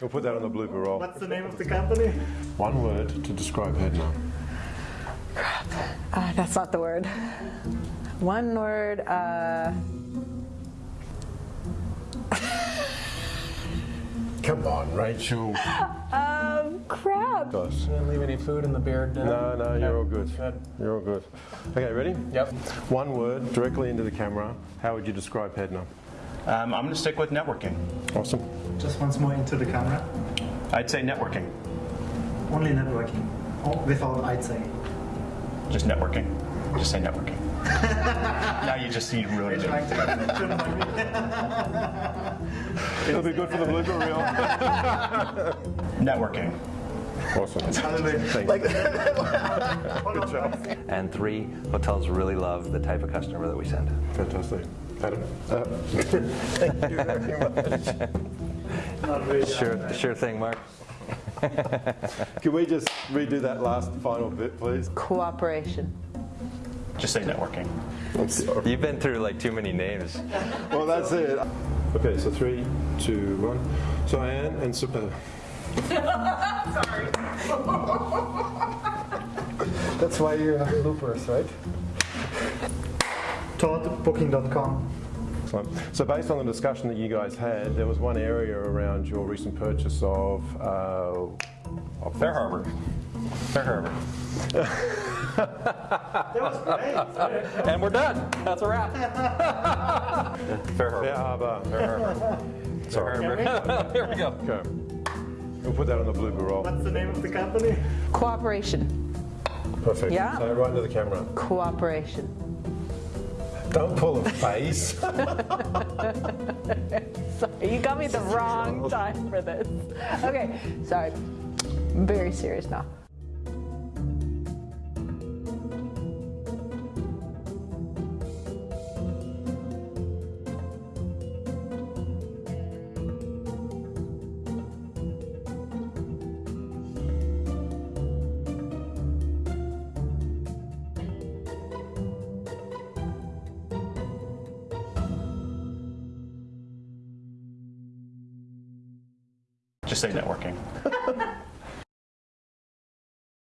We'll put that on the blooper roll. What's the name of the company? One word to describe Hedna. Uh, that's not the word. One word. Uh, Come on, Rachel. um, crap. Gosh. Didn't leave any food in the beard. did No, no, you're all good. Good. You're all good. Okay, ready? Yep. One word directly into the camera. How would you describe Hedna? Um, I'm going to stick with networking. Awesome. Just once more into the camera. I'd say networking. Only networking. Oh, without I'd say. Just networking. Just say networking. now you just see ruined it. Trying to couldn't find me. It'll be good for the blooper reel. Networking. awesome. Hallelujah. Good job. And three, hotels really love the type of customer that we send. Fantastic. Adam? Uh, Not really. Sure, sure thing, Mark. can we just redo that last final bit, please? Cooperation. Just say networking. You've been through like too many names. Well, that's it. Okay, so three, two, one. So Anne and Super. Sorry. that's why you're loopers, right? Toddbooking.com. Excellent. So based on the discussion that you guys had, there was one area around your recent purchase of, uh, of Fair Harbor. Fair Harbor. That was great. And we're done. That's a wrap. Fair Harbor. Fair Harbor. Fair Harbor. Sorry. Here we go. Okay. We'll put that on the blooper roll. What's the name of the company? Cooperation. Perfect. Yeah. So right into the camera. Cooperation. Don't pull a face. Sorry, you got me the wrong time for this. Okay, sorry. I'm very serious now. Just say networking.